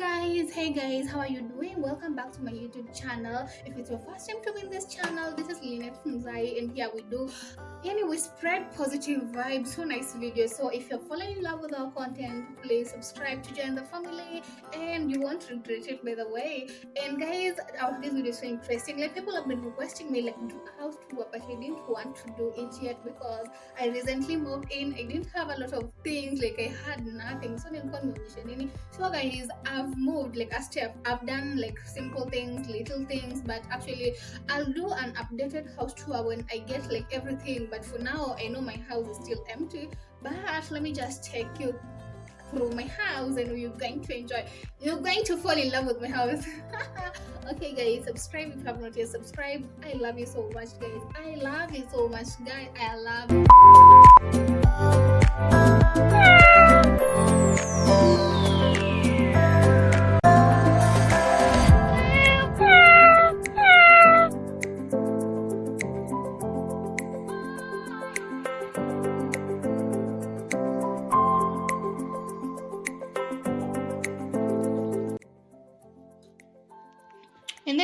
guys hey guys how are you doing? Welcome back to my youtube channel. If it's your first time to this channel this is Lynette from Zai and here we do anyway spread positive vibes so nice video so if you're falling in love with our content please subscribe to join the family and you won't regret it by the way. And guys our this video is so interesting. Like people have been requesting me like do a house tour but i didn't want to do it yet because i recently moved in. I didn't have a lot of things like i had nothing. So so guys i've moved like a step i've done like simple things little things but actually i'll do an updated house tour when i get like everything but for now i know my house is still empty but let me just take you through my house and you're going to enjoy you're going to fall in love with my house. Okay guys subscribe if you have not yet subscribed. I love you so much guys. I love you so much guys. I love you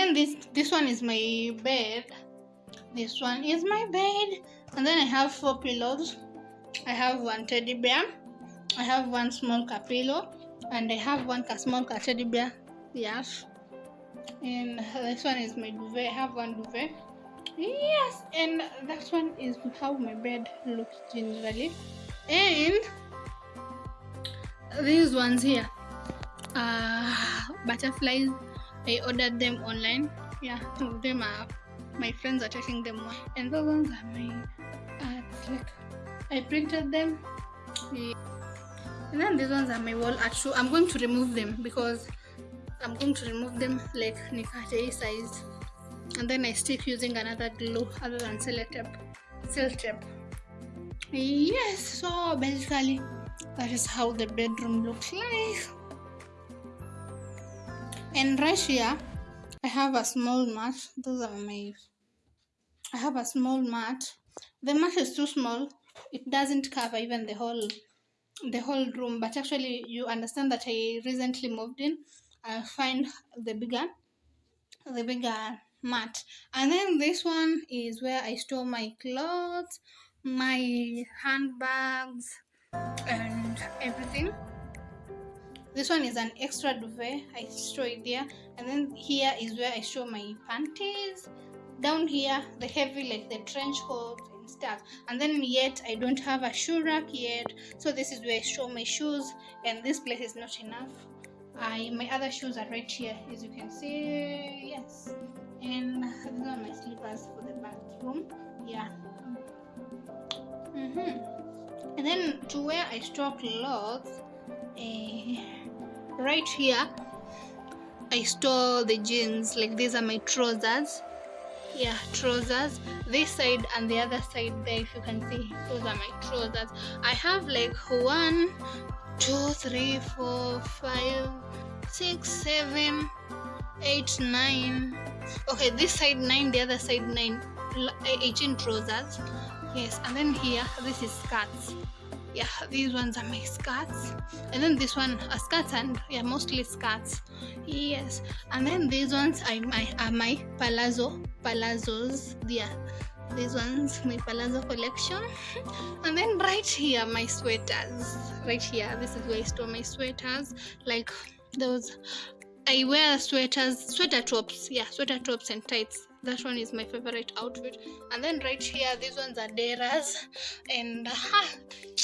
then this this one is my bed. This one is my bed. And then i have four pillows. I have one teddy bear. I have one small cat pillow. And i have one small cat teddy bear. Yes. And this one is my duvet. I have one duvet. Yes. And that one is how my bed looks generally. And these ones here uh butterflies I ordered them online. Yeah, of them are my friends are taking them and the ones are my like I printed them. Yeah. And then these ones are my wall art shoe. I'm going to remove them because I'm going to remove them like nikate size. And then I stick using another glue other than sellotape. Sellotape. Yes, so basically that is how the bedroom looks like right here i have a small mat those are my i have a small mat the mat is too small. It doesn't cover even the whole the whole room but actually you understand that i recently moved in. I find the bigger the bigger mat and then this one is where i store my clothes my handbags and everything this one is an extra duvet. I show it there and then here is where i show my panties. Down here the heavy like the trench coat and stuff. And then yet i don't have a shoe rack yet. So this is where i show my shoes. And this place is not enough. I my other shoes are right here as you can see. Yes. And these are my slippers for the bathroom. Yeah. Mm -hmm. and then to where i store clothes uh, right here I store the jeans. Like these are my trousers. Yeah trousers. This side and the other side there if you can see those are my trousers. I have like one two three four five six seven eight nine. Okay this side nine the other side nine. 18 trousers. Yes and then here this is skirts yeah these ones are my skirts. And then this one are skirts and yeah mostly skirts. Yes. And then these ones are my are my palazzo palazzos. Yeah these ones my palazzo collection. And then right here my sweaters. Right here this is where i store my sweaters. Like those i wear sweaters sweater tops. Yeah sweater tops and tights. That one is my favorite outfit. And then right here these ones are deras and uh,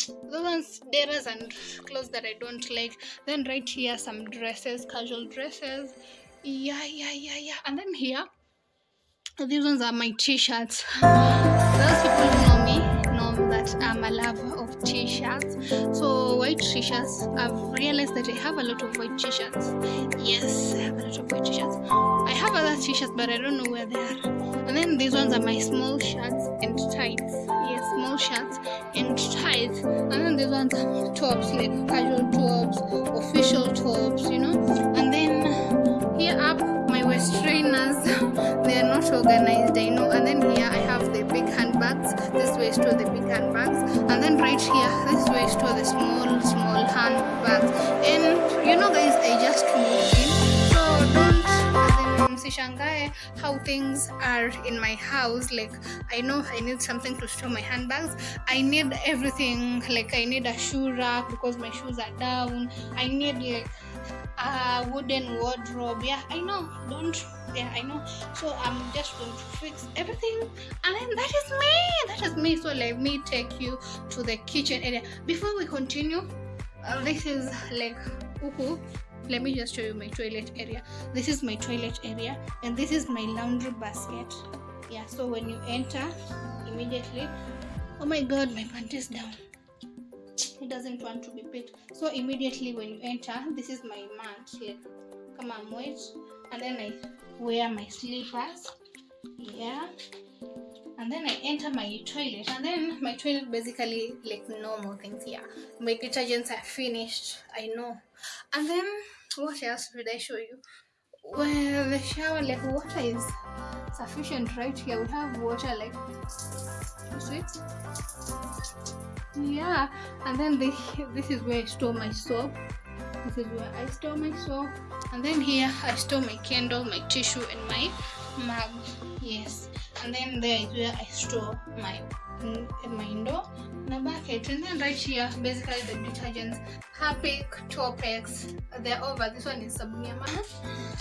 those ones deras and clothes that i don't like. Then right here some dresses casual dresses. Yeah yeah yeah yeah. And then here these ones are my t-shirts. Those people know me know that i'm a lover of t-shirts. So white t-shirts i've realized that i have a lot of white t-shirts. Yes i have a lot of white t-shirts. I have other t-shirts but I don't know where they are. And then these ones are my small shirts and tights. Shirts and tights. And then these ones tops, like casual tops, official tops, you know. And then here up my waist trainers. they are not organized, I know. And then here I have the big handbags. This way store the big handbags. And then right here, this way store the small, small handbags. And you know guys, I just moved how things are in my house like i know i need something to store my handbags. I need everything like i need a shoe rack because my shoes are down. I need like a wooden wardrobe. Yeah i know don't yeah i know. So i'm just going to fix everything and then that is me that is me. So let me take you to the kitchen area. Before we continue uh, this is like let me just show you my toilet area. This is my toilet area and this is my laundry basket. Yeah so when you enter immediately oh my god my pant is down. It doesn't want to be picked. So immediately when you enter this is my mat like come on wait. And then i wear my slippers. Yeah and then I enter my toilet. And then my toilet basically like normal things here my detergents are finished I know. And then what else did I show you? Well the shower like water is sufficient right? Here we have water like see? Yeah. And then this this is where I store my soap. This is where I store my soap. And then here I store my candle my tissue and my mug. Yes and then there is where I store my my indoor. My bucket and then right here basically the detergents Harpic, Topex they're over. This one is Sabunia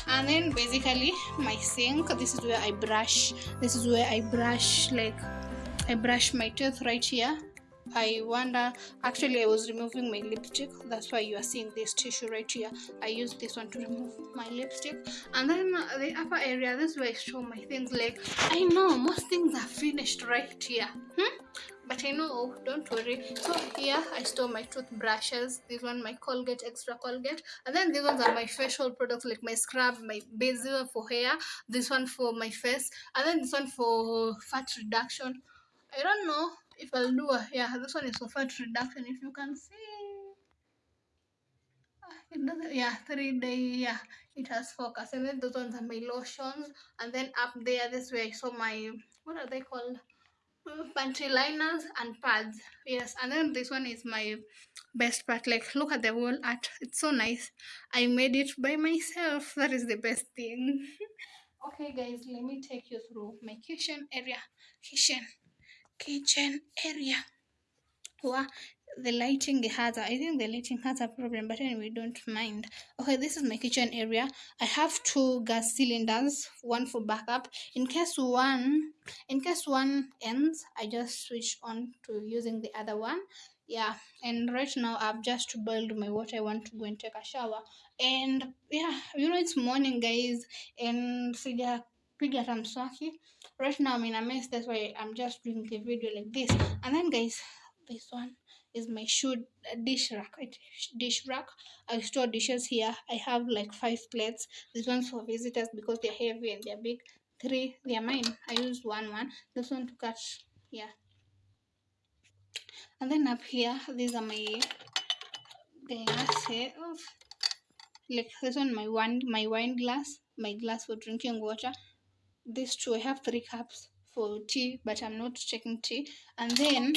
and then basically my sink this is where I brush this is where I brush like I brush my teeth right here I wonder actually I was removing my lipstick. That's why you are seeing this tissue right here. I used this one to remove my lipstick. And then the upper area this is where I store my things. Like I know most things are finished right here. Hmm? but I know don't worry. So here I store my toothbrushes. This one my Colgate extra Colgate. And then these ones are my facial products like my scrub my basil for hair. This one for my face. And then this one for fat reduction. I don't know if I'll do a yeah this one is for fat reduction if you can see. Ah, it doesn't yeah three day yeah it has focus. And then those ones are my lotions. And then up there this way I saw my what are they called? Uh, panty liners and pads. Yes and then this one is my best part. Like look at the wall art. It's so nice. I made it by myself. That is the best thing. Okay guys let me take you through my kitchen area. Kitchen kitchen area Wow, the lighting has a, I think the lighting has a problem, but anyway, don't mind. Okay, this is my kitchen area. I have two gas cylinders, one for backup. In case one, in case one ends, I just switch on to using the other one. Yeah, and right now I've just boiled my water. I want to go and take a shower. And yeah, you know it's morning, guys, and sija piga hata mswaki. Right now I'm in a mess. That's why I'm just doing the video like this. And then, guys, this one is my shoe dish rack. Dish rack. I store dishes here. I have like five plates. This one's for visitors because they're heavy and they're big. Three. They're mine. I use one one. This one to cut yeah. And then up here these are my glasses like this one my one my wine glass. My glass for drinking water these two i have three cups for tea but i'm not taking tea. And then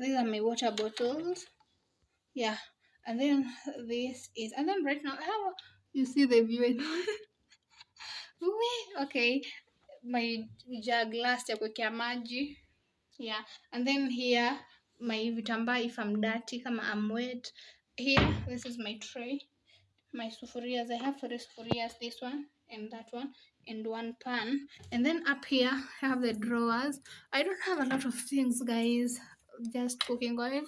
these are my water bottles. Yeah and then this is and then right now how you see the view? Okay my jug last ya maji. Yeah and then here my vitamba if I'm dirty kama I'm wet. Here this is my tray. My sufurias i have three sufurias this one and that one and one pan and then up here i have the drawers. I don't have a lot of things guys. Just cooking oil.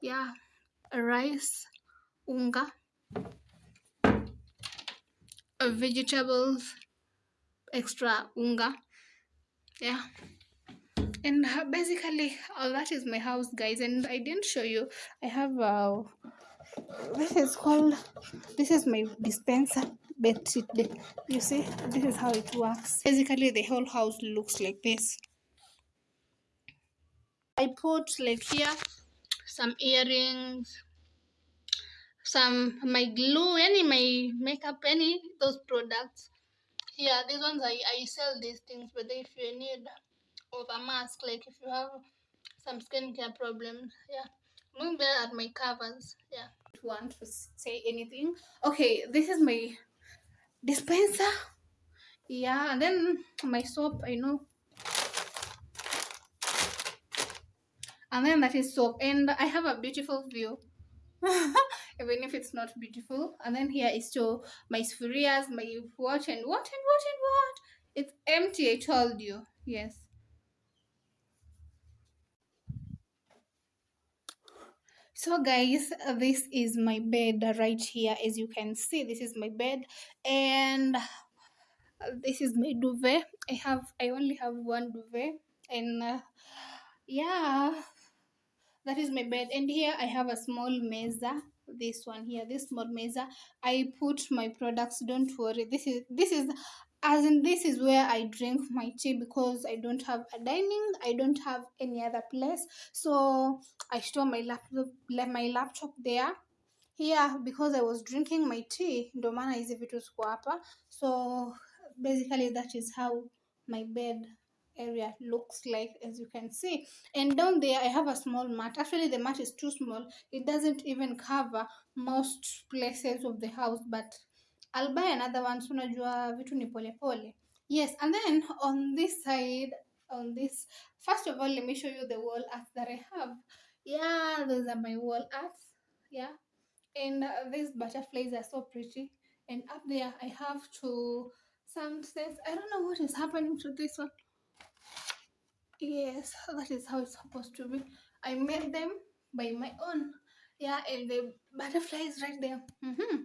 Yeah rice unga uh, vegetables extra unga. Yeah. And uh, basically all that is my house guys and i didn't show you. I have uh, this is called this is my dispenser it, you see this is how it works. Basically the whole house looks like this. I put like here some earrings some my glue any my makeup any those products. Here these ones i i sell these things but if you need of a mask like if you have some skincare problems yeah look there at my covers yeah. Want to say anything. Okay this is my dispenser yeah and then my soap i know. And then that is soap. And i have a beautiful view. Even if it's not beautiful. And then here is to my sufurias my watch and what and what and what it's empty i told you. Yes so guys this is my bed right here as you can see. This is my bed and this is my duvet. I have i only have one duvet and uh, yeah that is my bed. And here i have a small mesa this one here this small mesa. I put my products don't worry. This is this is as in this is where i drink my tea because i don't have a dining i don't have any other place. So i store my laptop my laptop there. Here because i was drinking my tea ndo maana hizi vitu ziko hapa. So basically that is how my bed area looks like as you can see. And down there i have a small mat. Actually the mat is too small. It doesn't even cover most places of the house but i'll buy another one so unajua vitu ni pole pole. Yes and then on this side on this first of all let me show you the wall art that i have. Yeah those are my wall arts. Yeah and uh, these butterflies are so pretty. And up there i have two sunsets i don't know what is happening to this one. Yes that is how it's supposed to be. I made them by my own. Yeah and the butterfly is right there. Mhm.